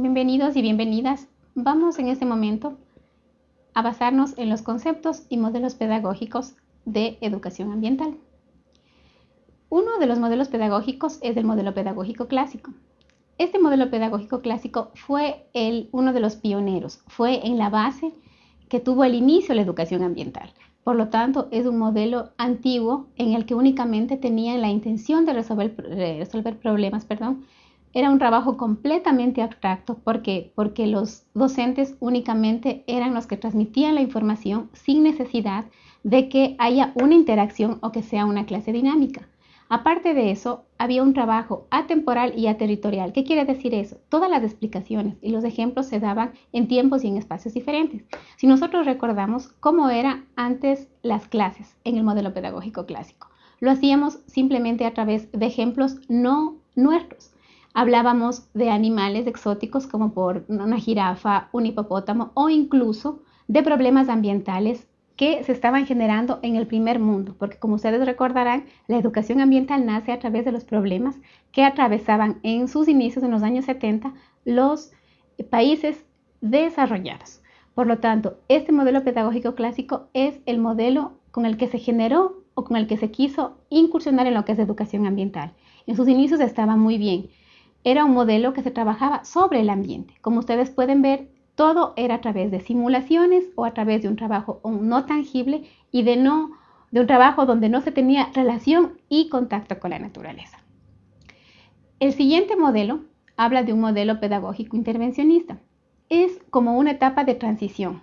Bienvenidos y bienvenidas. Vamos en este momento a basarnos en los conceptos y modelos pedagógicos de educación ambiental. Uno de los modelos pedagógicos es el modelo pedagógico clásico. Este modelo pedagógico clásico fue el, uno de los pioneros, fue en la base que tuvo el inicio la educación ambiental. Por lo tanto, es un modelo antiguo en el que únicamente tenían la intención de resolver, resolver problemas perdón, era un trabajo completamente abstracto porque, porque los docentes únicamente eran los que transmitían la información sin necesidad de que haya una interacción o que sea una clase dinámica. Aparte de eso, había un trabajo atemporal y aterritorial. ¿Qué quiere decir eso? Todas las explicaciones y los ejemplos se daban en tiempos y en espacios diferentes. Si nosotros recordamos cómo eran antes las clases en el modelo pedagógico clásico, lo hacíamos simplemente a través de ejemplos no nuestros. Hablábamos de animales exóticos como por una jirafa, un hipopótamo o incluso de problemas ambientales que se estaban generando en el primer mundo, porque como ustedes recordarán, la educación ambiental nace a través de los problemas que atravesaban en sus inicios en los años 70 los países desarrollados. Por lo tanto, este modelo pedagógico clásico es el modelo con el que se generó o con el que se quiso incursionar en lo que es educación ambiental. En sus inicios estaba muy bien, era un modelo que se trabajaba sobre el ambiente. Como ustedes pueden ver, todo era a través de simulaciones o a través de un trabajo no tangible y de, un trabajo donde no se tenía relación y contacto con la naturaleza. El siguiente modelo habla de un modelo pedagógico intervencionista. Es como una etapa de transición.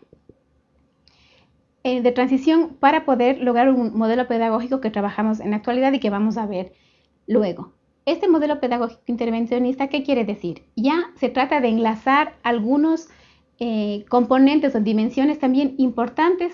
Eh, de transición para poder lograr un modelo pedagógico que trabajamos en la actualidad y que vamos a ver luego. Este modelo pedagógico intervencionista, ¿qué quiere decir? Ya se trata de enlazar algunos eh, componentes o dimensiones también importantes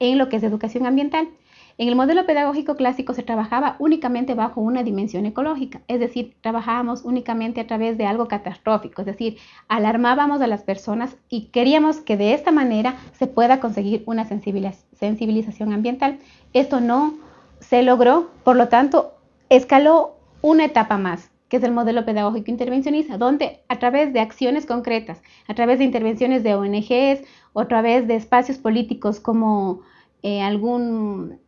en lo que es educación ambiental. En el modelo pedagógico clásico se trabajaba únicamente bajo una dimensión ecológica, es decir, trabajábamos únicamente a través de algo catastrófico, es decir, alarmábamos a las personas y queríamos que de esta manera se pueda conseguir una sensibilización ambiental. Esto no se logró, por lo tanto, escaló una etapa más, que es el modelo pedagógico intervencionista, donde a través de acciones concretas, a través de intervenciones de ONGs o a través de espacios políticos como eh, algún,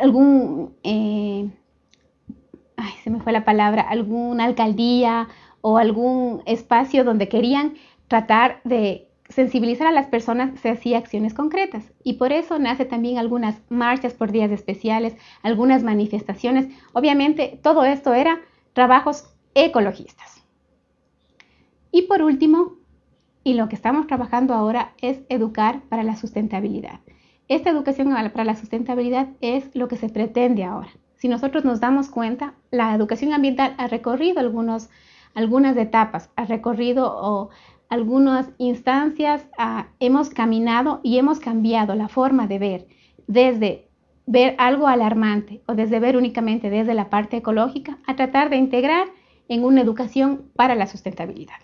algún eh, ay, se me fue la palabra, alguna alcaldía o algún espacio donde querían tratar de sensibilizar a las personas se hacía acciones concretas y por eso nace también algunas marchas por días especiales, algunas manifestaciones. Obviamente todo esto era trabajos ecologistas. Y por último, y lo que estamos trabajando ahora es educar para la sustentabilidad. Esta educación para la sustentabilidad es lo que se pretende ahora. Si nosotros nos damos cuenta, la educación ambiental ha recorrido algunos, algunas etapas, ha recorrido o algunas instancias ah, hemos caminado y hemos cambiado la forma de ver, desde ver algo alarmante o desde ver únicamente desde la parte ecológica, a tratar de integrar en una educación para la sustentabilidad.